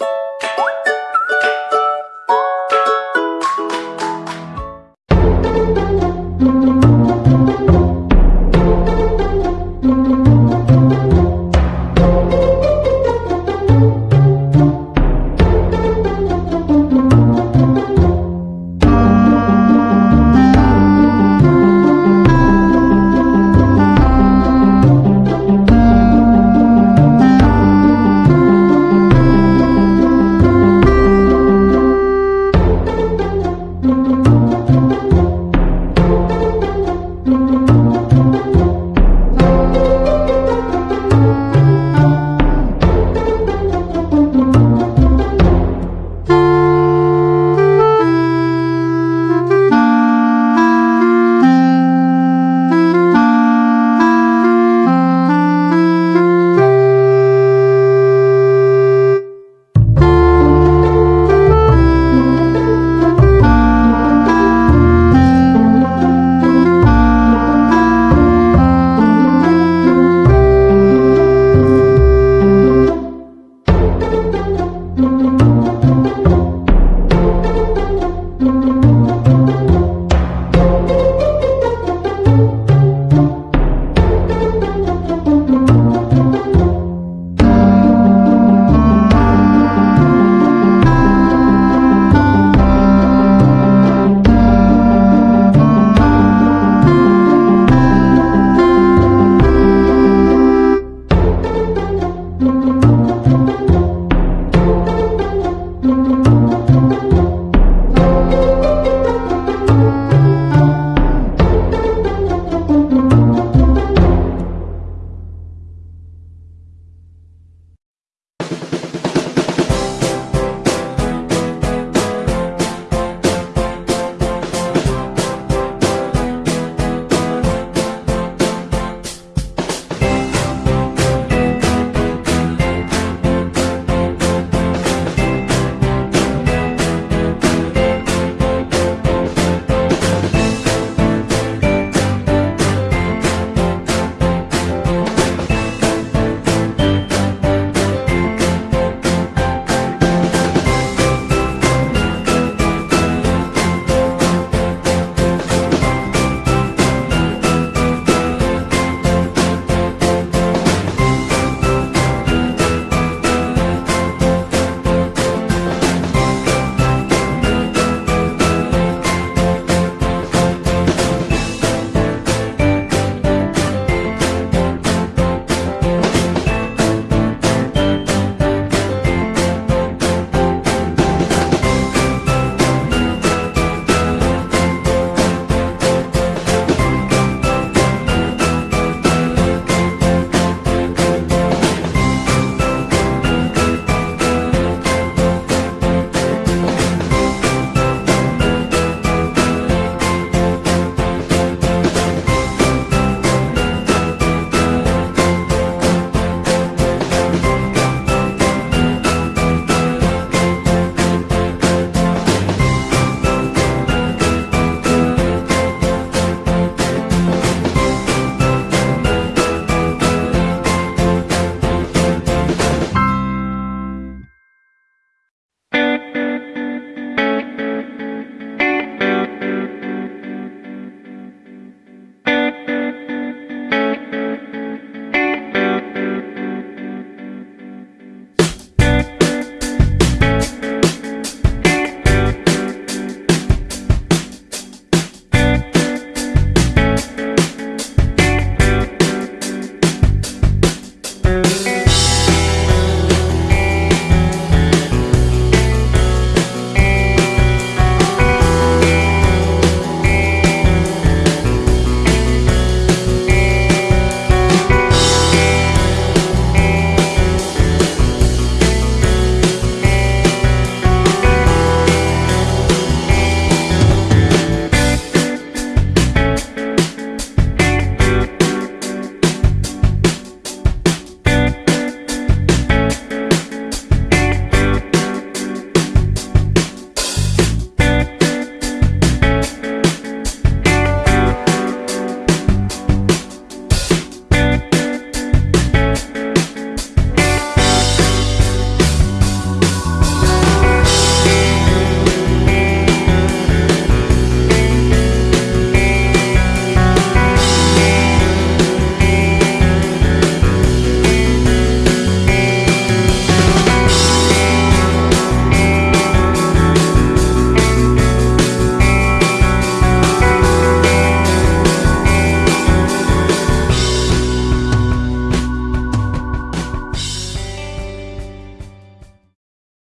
you